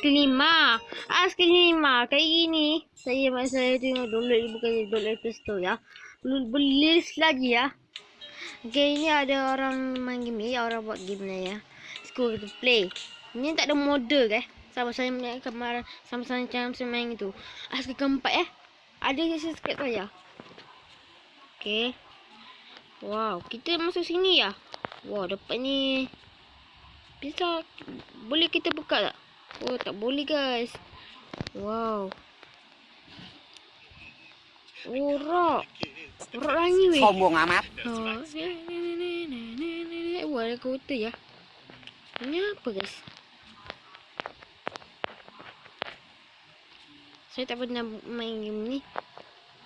kelima. As kelima. Kayak gini. Saya masa saya tengok download bukan download Play Store ya. Beli lagi ya. Okay, ini ada orang main game ni. Orang buat game ni ya. School to play. Ini tak ada model ke? Sama saya main kemarin. Sama-sama macam saya main itu. As ke keempat eh. Ada yang subscribe saya. Okay. Wow, kita masuk sini ya. Wow, dapat ni. Bisa boleh kita buka tak? Oh, tak boleh guys. Wow. Oh, rock. Rock rangi weh. Sombong amat. Ha. Wah, ada kota ya. Ini apa guys? Saya tak pernah main game ni.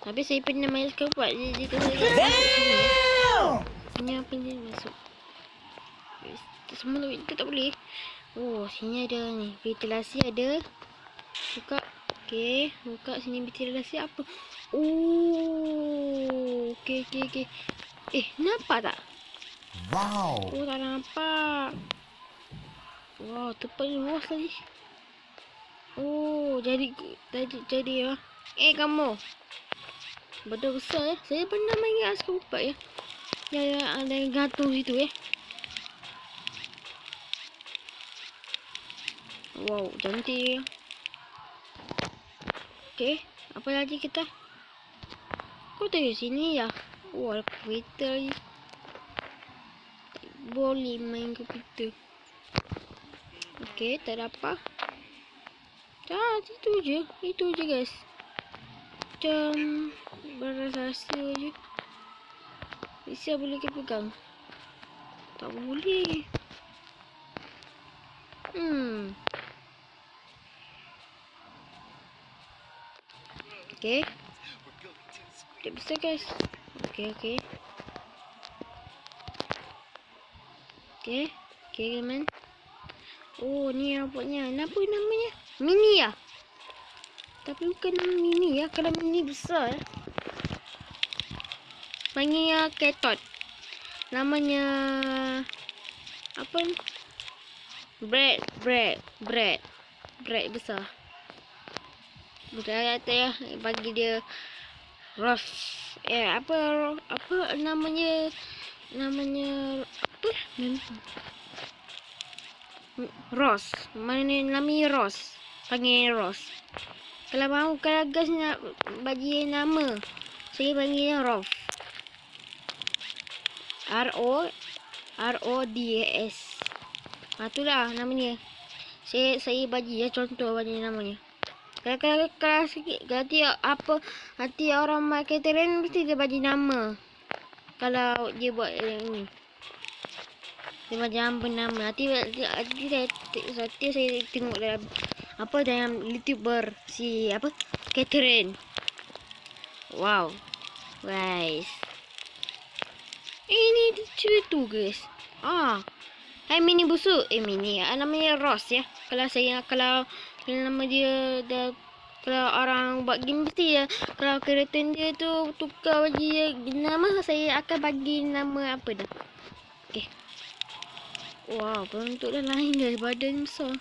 Tapi saya pernah main sekepat. Dia, dia kata Damn! Ini apa ni masuk? Semua tu tak boleh. Oh, sini ada ni. Ventilasi ada. Buka. Okey, buka sini ventilasi apa? Oh, okey okey okey. Eh, nampak tak? Wow. Oh, tak nampak. Wow, tempat ni luas lagi. Oh, jadi jadi jadi ya. Eh, kamu. Betul besar ya. Saya pernah main asal empat ya. Ya, ya, ada yang gantung situ ya. Wow, cantik. Okey, apa lagi kita? Kau tengok sini ya. Oh, ada kereta lagi. Tak boleh main komputer. Okey, tak ada apa. Dah, itu je. Itu je guys. Macam berasa je. Bisa boleh kita pegang. Tak boleh. Hmm. Okay. Tak bisa guys. Okay, okay. Okay. Okay, teman. Oh, ni nampaknya. Apa namanya? Mini ya? Tapi bukan nama mini ya. Kalau mini besar. Panggilnya ketot. Namanya... Apa? Bread, bread, bread. Bread besar. Bukan kata ya, bagi dia Ross. Eh, apa apa namanya? Namanya apa? Ross. Mana namanya Ross? Panggil Ross. Kalau mahu kalau gas nak bagi nama, saya panggilnya Rof. R O R O D S. Ha itulah namanya. Saya saya bagi ya contoh bagi namanya. Kalau kalau sikit ganti apa nanti orang marketing mesti dia bagi nama. Kalau dia buat yang ni. Dia macam apa nama. Nanti nanti saya nanti saya tengok dalam apa dalam YouTuber si apa Catherine. Wow. Guys. Ini tu guys. Ah. Hai mini busuk. Eh mini. Ah, namanya Ross ya. Kalau saya kalau kalau nama dia dah kalau orang buat game mesti ya kalau kereta dia tu tukar bagi dia nama saya akan bagi nama apa dah. Okey. Wow bentuk dah lain guys badan besar.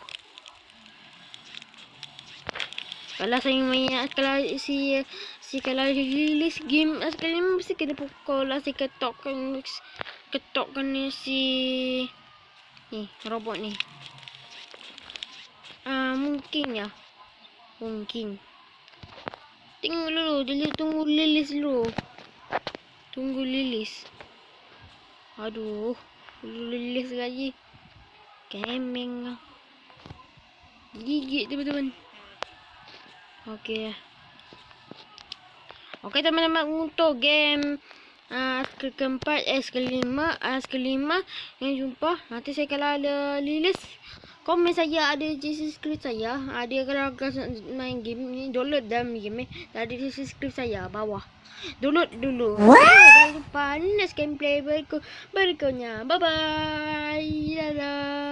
Kalau saya main kalau si si kalau release game sekali mesti kena pukul lah si ketokkan ketokkan ni si ni robot ni uh, mungkin ya. Mungkin. Tengok dulu, dia tunggu lilis dulu. Tunggu lilis. Aduh, lilis lagi. Kemeng. Gigit teman-teman. Okey. Okey teman-teman untuk game uh, ke keempat, S kelima, S kelima yang jumpa. Nanti saya kalau ada lilis komen saya ada di subscribe saya. Ada kalau agak main game ni download dalam game ni. Ada di subscribe saya bawah. Download dulu. Jangan lupa next gameplay berikut berikutnya. Bye bye. Dadah.